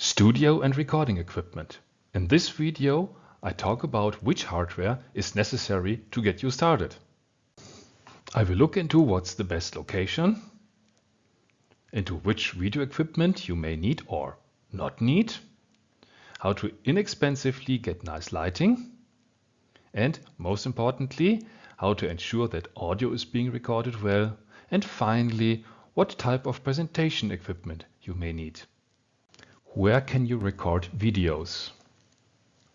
Studio and recording equipment. In this video I talk about which hardware is necessary to get you started. I will look into what's the best location, into which video equipment you may need or not need, how to inexpensively get nice lighting, and most importantly, how to ensure that audio is being recorded well, and finally, what type of presentation equipment you may need. Where can you record videos?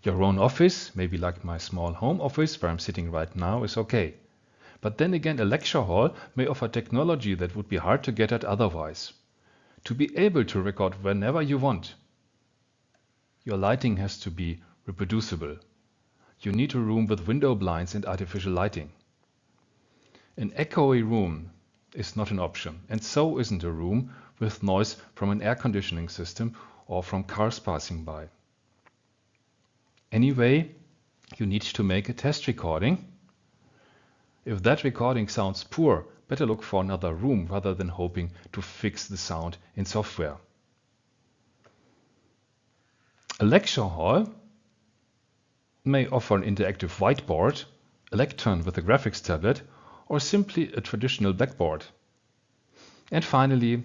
Your own office, maybe like my small home office where I'm sitting right now, is okay. But then again, a lecture hall may offer technology that would be hard to get at otherwise. To be able to record whenever you want, your lighting has to be reproducible. You need a room with window blinds and artificial lighting. An echoey room is not an option, and so isn't a room with noise from an air conditioning system or from cars passing by. Anyway, you need to make a test recording. If that recording sounds poor, better look for another room rather than hoping to fix the sound in software. A lecture hall may offer an interactive whiteboard, a lectern with a graphics tablet, or simply a traditional blackboard. And finally,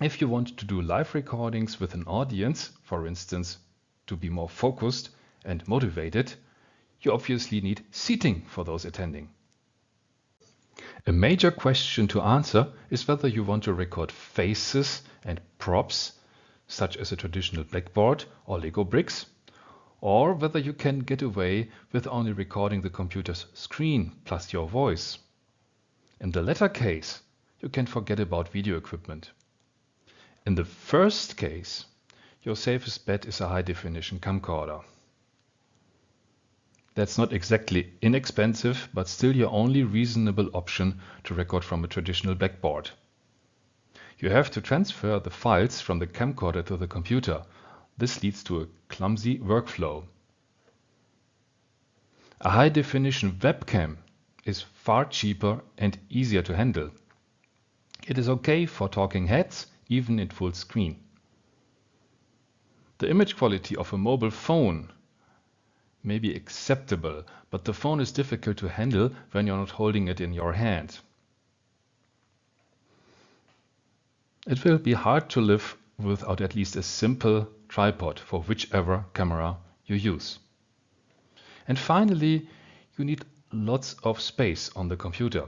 if you want to do live recordings with an audience, for instance, to be more focused and motivated, you obviously need seating for those attending. A major question to answer is whether you want to record faces and props, such as a traditional blackboard or Lego bricks, or whether you can get away with only recording the computer's screen plus your voice. In the latter case, you can forget about video equipment. In the first case, your safest bet is a high-definition camcorder. That's not exactly inexpensive, but still your only reasonable option to record from a traditional blackboard. You have to transfer the files from the camcorder to the computer. This leads to a clumsy workflow. A high-definition webcam is far cheaper and easier to handle. It is okay for talking heads even in full screen. The image quality of a mobile phone may be acceptable, but the phone is difficult to handle when you're not holding it in your hand. It will be hard to live without at least a simple tripod for whichever camera you use. And finally, you need lots of space on the computer.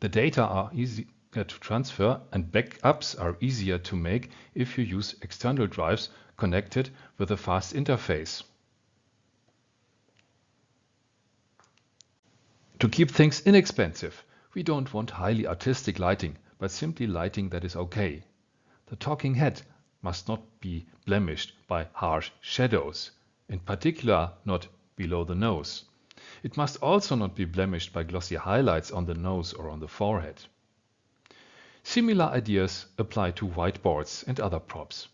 The data are easy Uh, to transfer and backups are easier to make if you use external drives connected with a fast interface. To keep things inexpensive, we don't want highly artistic lighting, but simply lighting that is okay. The talking head must not be blemished by harsh shadows, in particular not below the nose. It must also not be blemished by glossy highlights on the nose or on the forehead. Similar ideas apply to whiteboards and other props.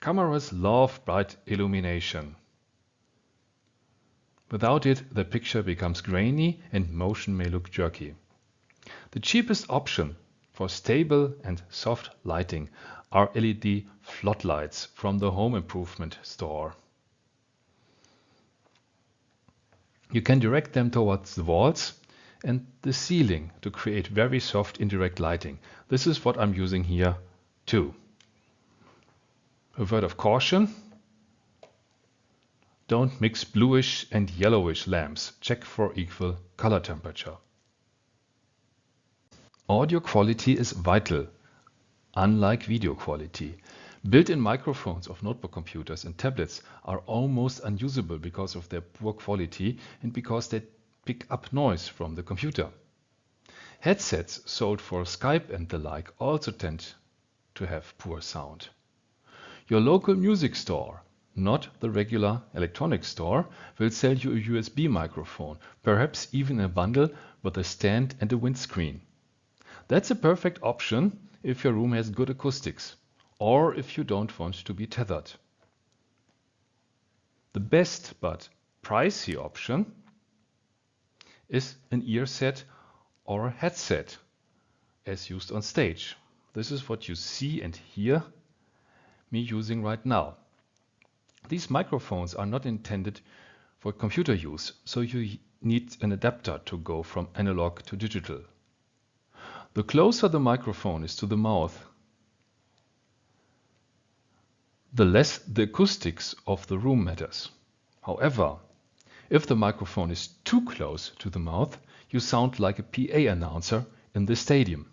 Cameras love bright illumination. Without it, the picture becomes grainy and motion may look jerky. The cheapest option for stable and soft lighting are LED floodlights from the home improvement store. You can direct them towards the walls and the ceiling to create very soft indirect lighting. This is what I'm using here too. A word of caution. Don't mix bluish and yellowish lamps. Check for equal color temperature. Audio quality is vital, unlike video quality. Built-in microphones of notebook computers and tablets are almost unusable because of their poor quality and because they pick up noise from the computer. Headsets sold for Skype and the like also tend to have poor sound. Your local music store, not the regular electronics store, will sell you a USB microphone, perhaps even a bundle with a stand and a windscreen. That's a perfect option if your room has good acoustics or if you don't want to be tethered. The best but pricey option is an ear set or a headset as used on stage. This is what you see and hear me using right now. These microphones are not intended for computer use, so you need an adapter to go from analog to digital. The closer the microphone is to the mouth, the less the acoustics of the room matters. However, if the microphone is too close to the mouth, you sound like a PA announcer in the stadium.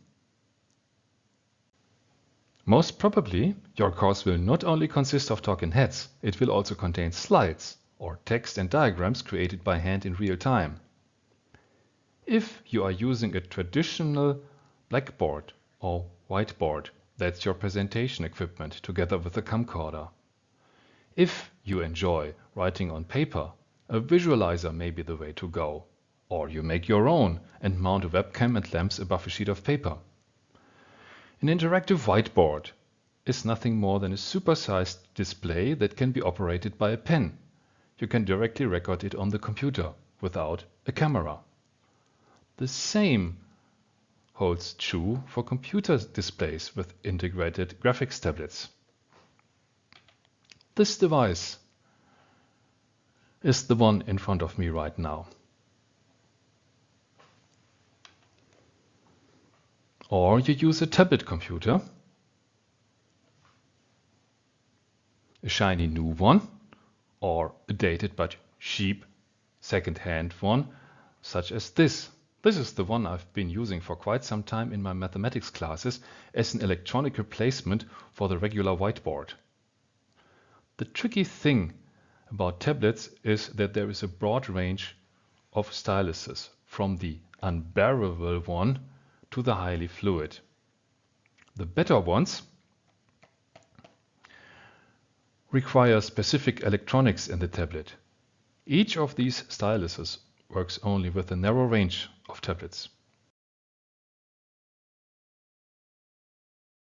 Most probably, your course will not only consist of talking heads, it will also contain slides or text and diagrams created by hand in real time. If you are using a traditional blackboard or whiteboard, that's your presentation equipment together with a camcorder. If you enjoy writing on paper, a visualizer may be the way to go. Or you make your own and mount a webcam and lamps above a sheet of paper. An interactive whiteboard is nothing more than a supersized display that can be operated by a pen. You can directly record it on the computer without a camera. The same holds true for computer displays with integrated graphics tablets. This device is the one in front of me right now. Or you use a tablet computer, a shiny new one, or a dated but cheap second-hand one, such as this. This is the one I've been using for quite some time in my mathematics classes as an electronic replacement for the regular whiteboard. The tricky thing about tablets is that there is a broad range of styluses from the unbearable one to the highly fluid. The better ones require specific electronics in the tablet. Each of these styluses works only with a narrow range of tablets.